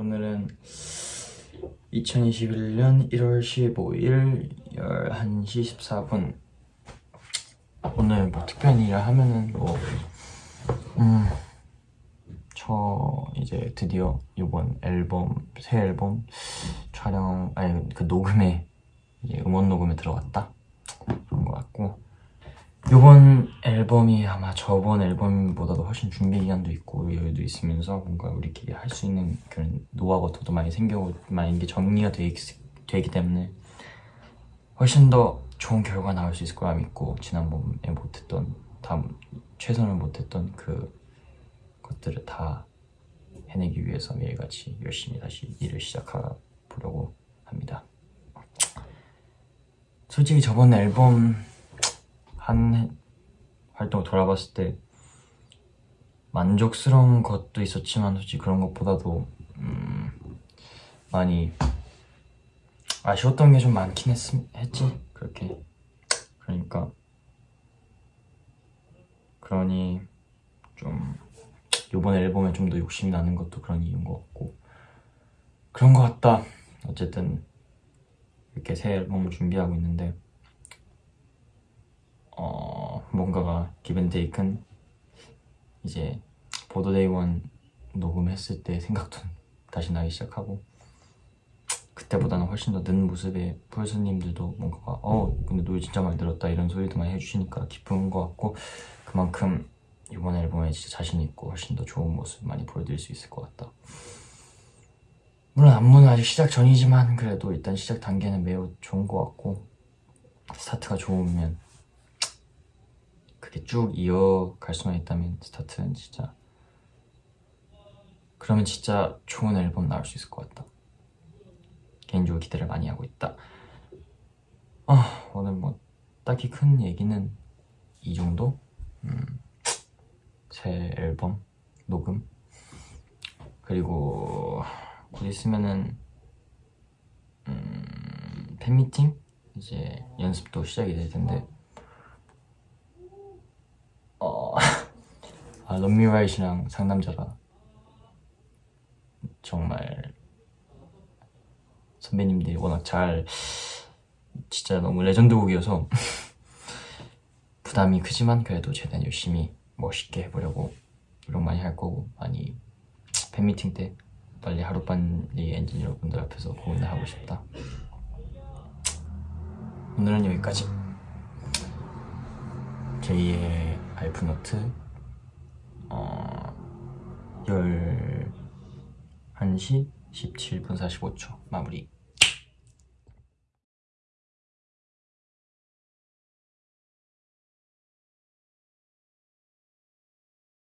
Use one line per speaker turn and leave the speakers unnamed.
오늘은 2021년 1월 15일 11시 14분. 오늘 뭐 특별한 일을 하면은 뭐 음, 저 이제 드디어 이번 앨범 새 앨범 촬영 아니 그 녹음에 음원 녹음에 들어갔다 이번 앨범이 아마 저번 앨범보다도 훨씬 준비 기간도 있고 여유도 있으면서 뭔가 우리끼리 할 수 있는 그런 노하우 같은 것도 많이 생기고 많이 이게 정리가 되, 되기 때문에 훨씬 더 좋은 결과 나올 수 있을 거라 믿고 지난번에 못했던 다음 최선을 못했던 그 것들을 다 해내기 위해서 매일같이 열심히 다시 일을 시작해 보려고 합니다. 솔직히 저번 앨범 한 활동 돌아봤을 때 만족스러운 것도 있었지만 솔직히 그런 것보다도 음, 많이 아쉬웠던 게 좀 많긴 했, 했지? 그렇게. 그러니까 그러니 좀 이번 앨범에 좀 더 욕심이 나는 것도 그런 이유인 것 같고 그런 것 같다. 어쨌든 이렇게 새 앨범을 준비하고 있는데 어, 뭔가가 기벤테이큰 이제 보더데이원 녹음했을 때 생각도 다시 나기 시작하고 그때보다는 훨씬 더 는 모습의 폴스님들도 뭔가가 어 근데 노래 진짜 많이 들었다 이런 소리도 많이 해주시니까 기쁜 것 같고 그만큼 이번 앨범에 진짜 자신 있고 훨씬 더 좋은 모습 많이 보여드릴 수 있을 것 같다. 물론 안무는 아직 시작 전이지만 그래도 일단 시작 단계는 매우 좋은 것 같고 스타트가 좋으면 그게 쭉 이어갈 수만 있다면 스타트는 진짜 그러면 진짜 좋은 앨범 나올 수 있을 것 같다 개인적으로 기대를 많이 하고 있다 아 오늘 뭐 딱히 큰 얘기는 이 정도? 음, 새 앨범 녹음 그리고 곧 있으면은 음, 팬미팅? 이제 연습도 시작이 될 텐데 어, 아, Love Me Right랑 상남자가 정말 선배님들이 워낙 잘 진짜 너무 레전드 곡이어서 부담이 크지만 그래도 최대한 열심히 멋있게 해보려고 노력 많이 할 거고 많이 팬미팅 때 빨리 하루빨리 엔진 여러분들 앞에서 공연을 하고 싶다. 오늘은 여기까지. 제2의 알프노트 어, 11시 17분 45초 마무리